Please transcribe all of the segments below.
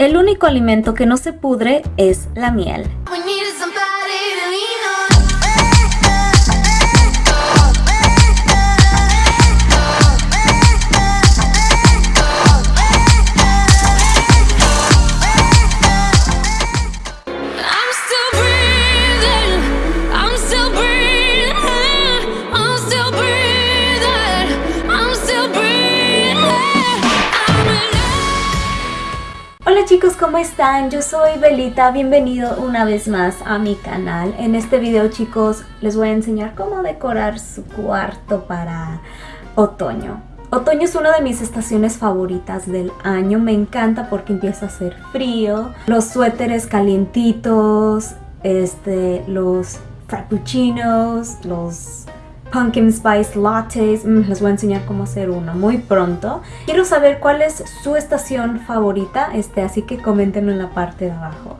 El único alimento que no se pudre es la miel. Chicos, ¿cómo están? Yo soy Belita, bienvenido una vez más a mi canal. En este video chicos les voy a enseñar cómo decorar su cuarto para otoño. Otoño es una de mis estaciones favoritas del año, me encanta porque empieza a hacer frío, los suéteres calientitos, este, los frappuccinos, los pumpkin spice lattes. Mm, les voy a enseñar cómo hacer uno muy pronto. Quiero saber cuál es su estación favorita, este, así que coméntenlo en la parte de abajo.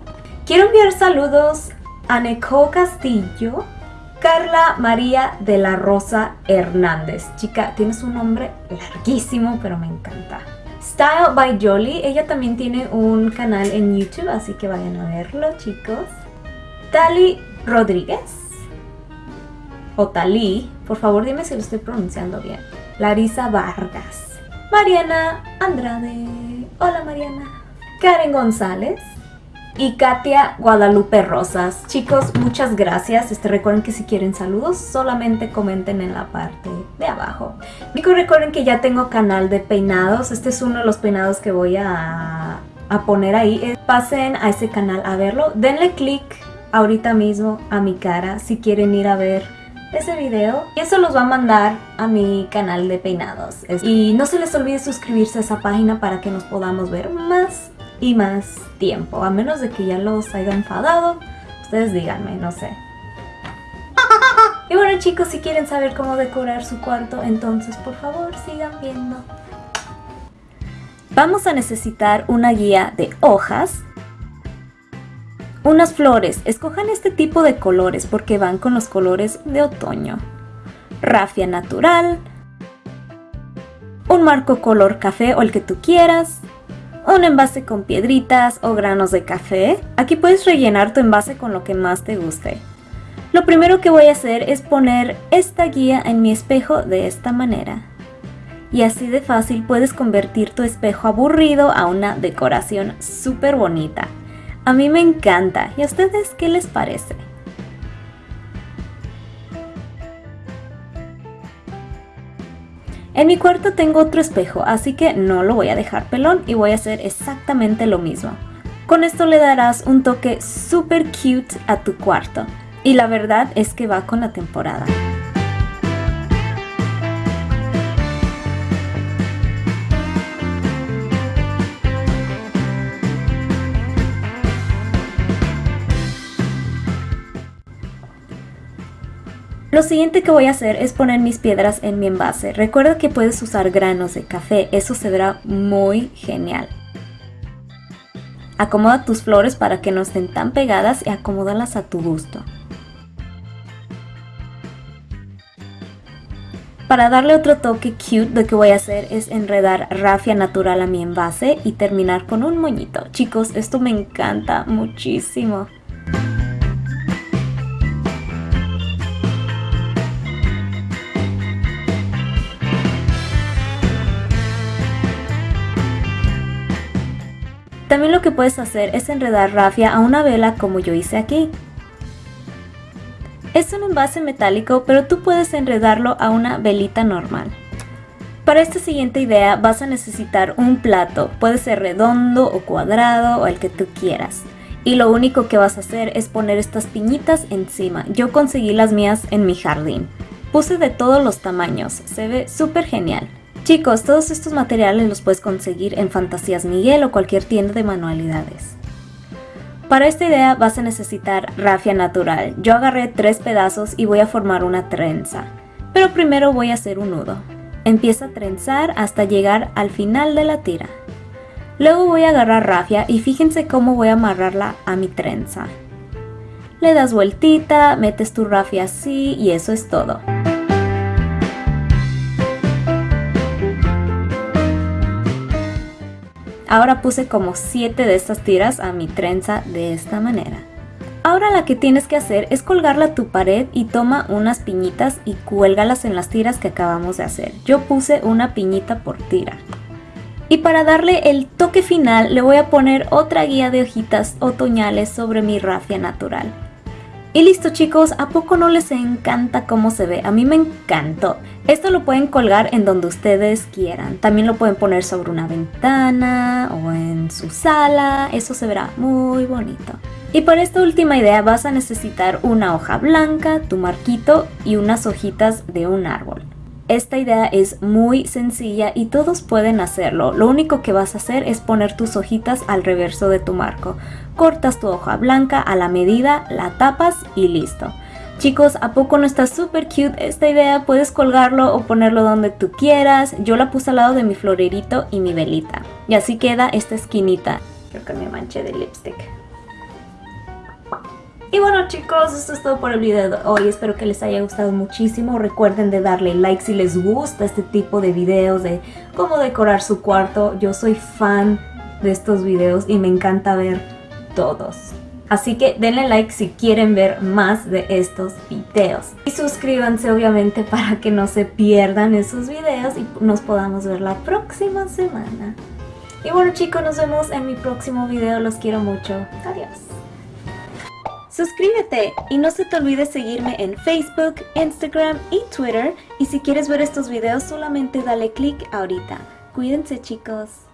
Quiero enviar saludos a Neco Castillo, Carla María de la Rosa Hernández. Chica, tienes un nombre larguísimo, pero me encanta. Style by Jolie, ella también tiene un canal en YouTube, así que vayan a verlo, chicos. Tali Rodríguez, por favor dime si lo estoy pronunciando bien. Larisa Vargas. Mariana Andrade. Hola Mariana. Karen González. Y Katia Guadalupe Rosas. Chicos, muchas gracias. Este, recuerden que si quieren saludos, solamente comenten en la parte de abajo. Y recuerden que ya tengo canal de peinados. Este es uno de los peinados que voy a, a poner ahí. Eh, pasen a ese canal a verlo. Denle click ahorita mismo a mi cara si quieren ir a ver ese video y eso los va a mandar a mi canal de peinados. Y no se les olvide suscribirse a esa página para que nos podamos ver más y más tiempo. A menos de que ya los haya enfadado, ustedes díganme, no sé. Y bueno chicos, si quieren saber cómo decorar su cuarto, entonces por favor sigan viendo. Vamos a necesitar una guía de hojas unas flores, escojan este tipo de colores porque van con los colores de otoño. Rafia natural. Un marco color café o el que tú quieras. Un envase con piedritas o granos de café. Aquí puedes rellenar tu envase con lo que más te guste. Lo primero que voy a hacer es poner esta guía en mi espejo de esta manera. Y así de fácil puedes convertir tu espejo aburrido a una decoración súper bonita. A mí me encanta. ¿Y a ustedes qué les parece? En mi cuarto tengo otro espejo, así que no lo voy a dejar pelón y voy a hacer exactamente lo mismo. Con esto le darás un toque super cute a tu cuarto. Y la verdad es que va con la temporada. Lo siguiente que voy a hacer es poner mis piedras en mi envase. Recuerda que puedes usar granos de café, eso se verá muy genial. Acomoda tus flores para que no estén tan pegadas y acomódalas a tu gusto. Para darle otro toque cute lo que voy a hacer es enredar rafia natural a mi envase y terminar con un moñito. Chicos, esto me encanta muchísimo. También lo que puedes hacer es enredar rafia a una vela como yo hice aquí. Es un envase metálico, pero tú puedes enredarlo a una velita normal. Para esta siguiente idea vas a necesitar un plato, puede ser redondo o cuadrado o el que tú quieras. Y lo único que vas a hacer es poner estas piñitas encima. Yo conseguí las mías en mi jardín. Puse de todos los tamaños, se ve súper genial. Chicos, todos estos materiales los puedes conseguir en Fantasías Miguel o cualquier tienda de manualidades. Para esta idea vas a necesitar rafia natural. Yo agarré tres pedazos y voy a formar una trenza. Pero primero voy a hacer un nudo. Empieza a trenzar hasta llegar al final de la tira. Luego voy a agarrar rafia y fíjense cómo voy a amarrarla a mi trenza. Le das vueltita, metes tu rafia así y eso es todo. Ahora puse como 7 de estas tiras a mi trenza de esta manera. Ahora la que tienes que hacer es colgarla a tu pared y toma unas piñitas y cuélgalas en las tiras que acabamos de hacer. Yo puse una piñita por tira. Y para darle el toque final le voy a poner otra guía de hojitas otoñales sobre mi rafia natural. Y listo chicos, ¿a poco no les encanta cómo se ve? A mí me encantó. Esto lo pueden colgar en donde ustedes quieran. También lo pueden poner sobre una ventana o en su sala. Eso se verá muy bonito. Y para esta última idea vas a necesitar una hoja blanca, tu marquito y unas hojitas de un árbol. Esta idea es muy sencilla y todos pueden hacerlo. Lo único que vas a hacer es poner tus hojitas al reverso de tu marco. Cortas tu hoja blanca a la medida, la tapas y listo. Chicos, ¿a poco no está súper cute esta idea? Puedes colgarlo o ponerlo donde tú quieras. Yo la puse al lado de mi florerito y mi velita. Y así queda esta esquinita. Creo que me manché de lipstick. Y bueno chicos, esto es todo por el video de hoy, espero que les haya gustado muchísimo, recuerden de darle like si les gusta este tipo de videos de cómo decorar su cuarto, yo soy fan de estos videos y me encanta ver todos. Así que denle like si quieren ver más de estos videos. Y suscríbanse obviamente para que no se pierdan esos videos y nos podamos ver la próxima semana. Y bueno chicos, nos vemos en mi próximo video, los quiero mucho. Adiós. Suscríbete y no se te olvide seguirme en Facebook, Instagram y Twitter. Y si quieres ver estos videos solamente dale click ahorita. Cuídense chicos.